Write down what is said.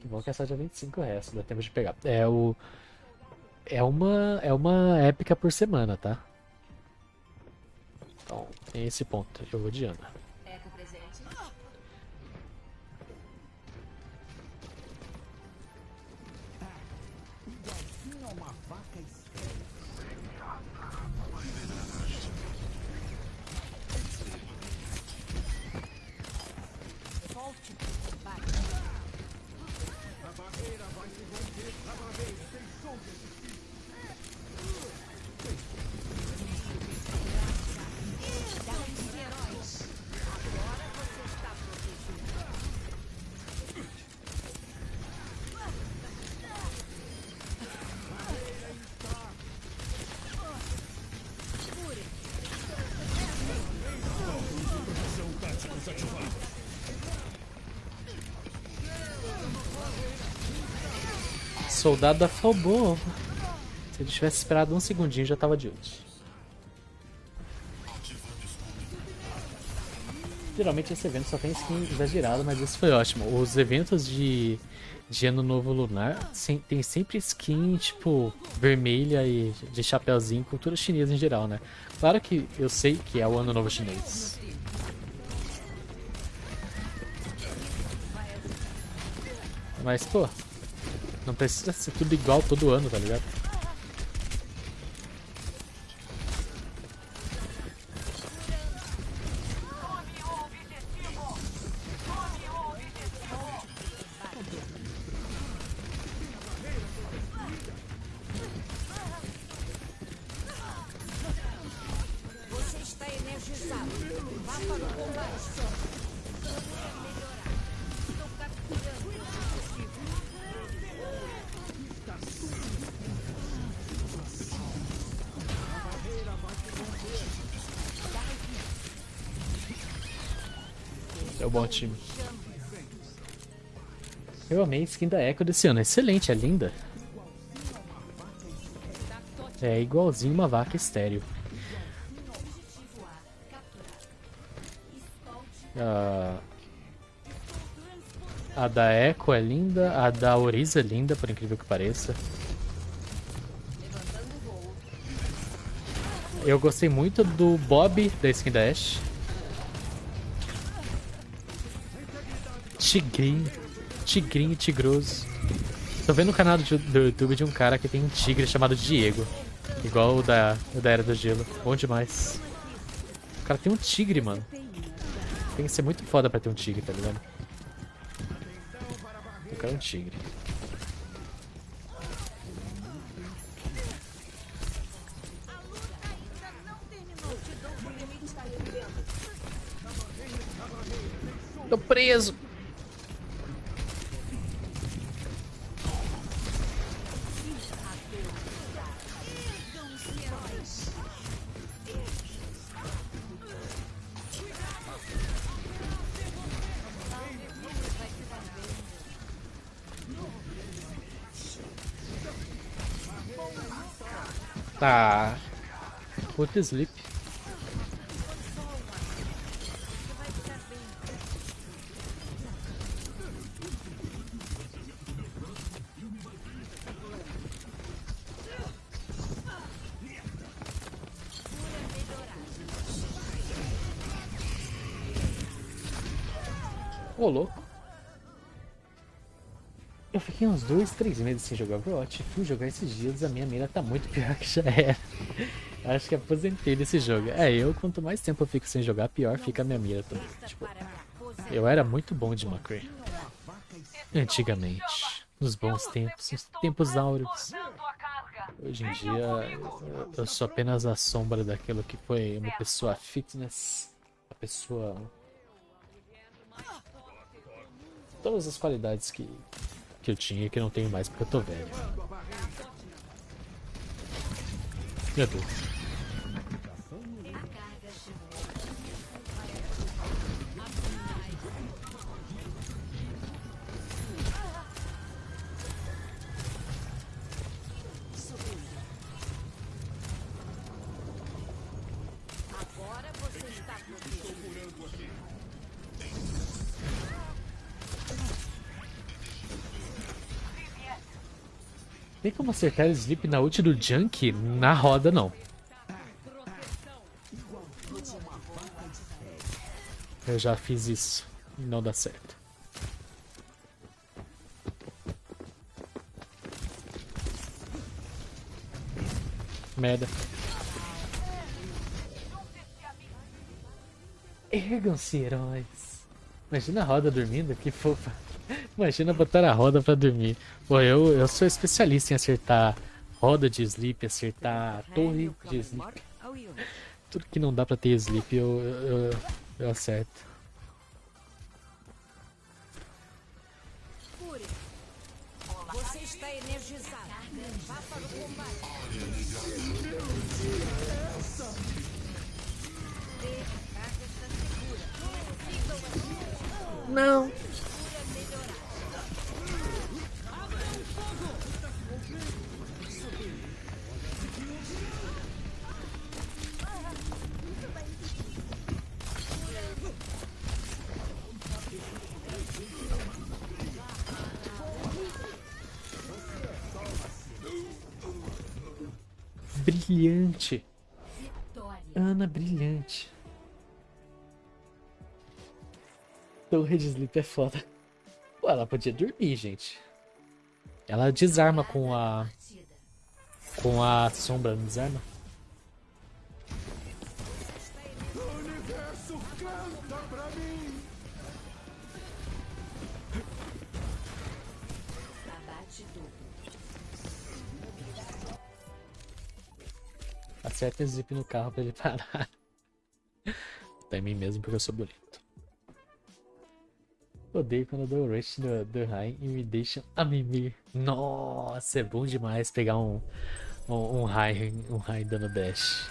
Que bom que é só dia 25 o resto, dá tempo de pegar. É o. É uma. É uma épica por semana, tá? Então, tem esse ponto. Eu vou de Ana. Soldado afobou. Se ele tivesse esperado um segundinho, já tava de ult. Geralmente esse evento só tem skin exagerado, mas esse foi ótimo. Os eventos de, de Ano Novo Lunar sem, tem sempre skin, tipo, vermelha e de chapéuzinho, cultura chinesa em geral, né? Claro que eu sei que é o Ano Novo Chinês. Mas, pô, não precisa ser tudo igual todo ano, tá ligado? O bom time. Eu amei a skin da Echo desse ano. Excelente, é linda. É igualzinho uma vaca estéreo. Ah, a da Echo é linda, a da Oriza é linda, por incrível que pareça. Eu gostei muito do Bob da skin da Ashe. Tigrinho. Tigrinho tigroso. Tô vendo o canal do, do, YouTube de um cara que tem um tigre chamado Diego. Igual o da, o da Era do Gelo. Bom demais. O cara tem um tigre, mano. Tem que ser muito foda pra ter um tigre, tá ligado? O cara é um tigre. Tô preso! Tá. Put sleep. Ô, louco. Eu fiquei uns dois, três meses sem jogar Overwatch. Fui jogar esses dias, a minha mira tá muito pior que já era. Acho que aposentei desse jogo. É, eu quanto mais tempo eu fico sem jogar, pior fica a minha mira também. Tipo, eu era muito bom de McCree. Antigamente. Nos bons tempos, nos tempos áureos. Hoje em dia, eu sou apenas a sombra daquilo que foi uma pessoa fitness. Uma pessoa... Todas as qualidades que que eu tinha e que eu não tenho mais porque eu tô velho. Meu Deus. Agora você está bloqueado. Estou curando aqui. Tem como acertar o sleep na ult do Junk? Na roda, não. Eu já fiz isso e não dá certo. Merda. Ergam-se, heróis. Imagina a roda dormindo, que fofa. Imagina botar a roda pra dormir. Pô, eu, eu sou especialista em acertar roda de sleep, acertar torre de sleep. Tudo que não dá pra ter sleep eu, eu, eu acerto. Você está energizado. Vá para o combate. Não. Brilhante. Ana brilhante. Torre de Sleep é foda. Pô, ela podia dormir, gente. Ela desarma com a. Com a sombra, não desarma? Acerta zip no carro pra ele parar. Até mim mesmo porque eu sou bonito. Odeio quando eu dou o rush do, do Rain e me deixam a mimir. Nossa, é bom demais pegar um, um, um um Rain dando dash.